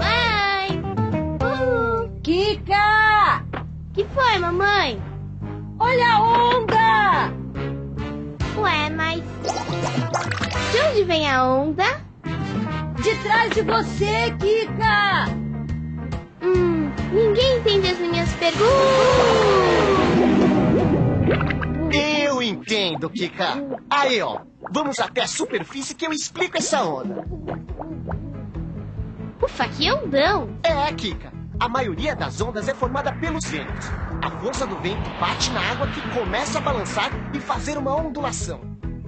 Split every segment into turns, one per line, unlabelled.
Mãe! Uh,
Kika!
que foi, mamãe?
Olha a onda!
Ué, mas. De onde vem a onda?
De trás de você, Kika!
Hum, ninguém entende as minhas perguntas.
Kika. Aí, ó. Vamos até a superfície que eu explico essa onda.
Ufa, que ondão!
É, Kika. A maioria das ondas é formada pelos ventos. A força do vento bate na água que começa a balançar e fazer uma ondulação.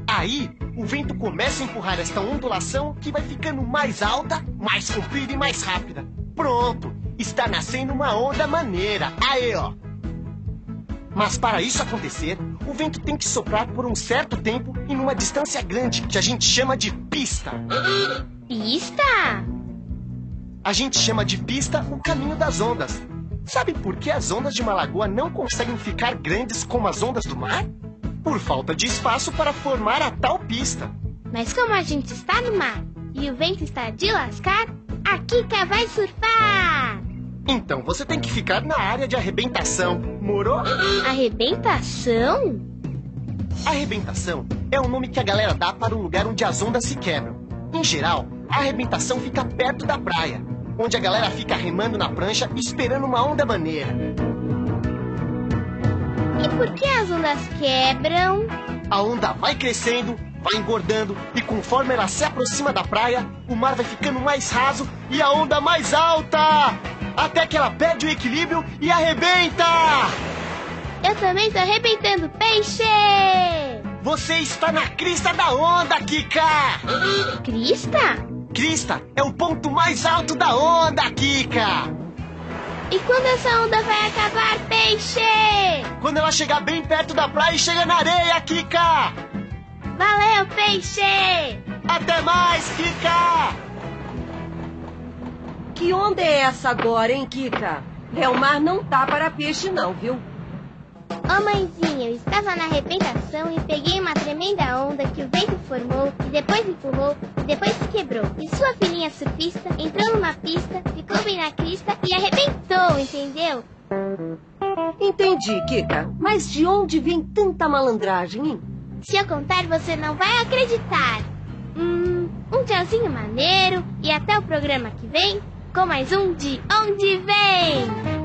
Aí, o vento começa a empurrar esta ondulação que vai ficando mais alta, mais comprida e mais rápida. Pronto! Está nascendo uma onda maneira. Aí, ó. Mas para isso acontecer, o vento tem que soprar por um certo tempo e numa distância grande, que a gente chama de pista.
Pista?
A gente chama de pista o caminho das ondas. Sabe por que as ondas de uma lagoa não conseguem ficar grandes como as ondas do mar? Por falta de espaço para formar a tal pista.
Mas como a gente está no mar e o vento está de lascar, a Kika vai surfar!
Então você tem que ficar na área de arrebentação. Morou?
Arrebentação?
Arrebentação é o nome que a galera dá para o lugar onde as ondas se quebram. Em geral, a arrebentação fica perto da praia, onde a galera fica remando na prancha esperando uma onda maneira.
E por que as ondas quebram?
A onda vai crescendo, vai engordando e conforme ela se aproxima da praia, o mar vai ficando mais raso e a onda mais alta! Até que ela perde o equilíbrio e arrebenta!
Eu também tô arrebentando peixe!
Você está na crista da onda, Kika!
Crista?
Crista é o ponto mais alto da onda, Kika!
E quando essa onda vai acabar, peixe?
Quando ela chegar bem perto da praia e chega na areia, Kika!
Valeu, peixe!
Até mais, Kika!
Que onda é essa agora, hein, Kika? É, o mar não tá para peixe, não, viu?
Ô mãezinha, eu estava na arrebentação e peguei uma tremenda onda que o vento formou e depois empurrou e depois se quebrou. E sua filhinha surfista entrou numa pista, ficou bem na crista e arrebentou, entendeu?
Entendi, Kika. Mas de onde vem tanta malandragem, hein?
Se eu contar, você não vai acreditar. Hum, um tchauzinho maneiro e até o programa que vem com mais um de Onde Vem!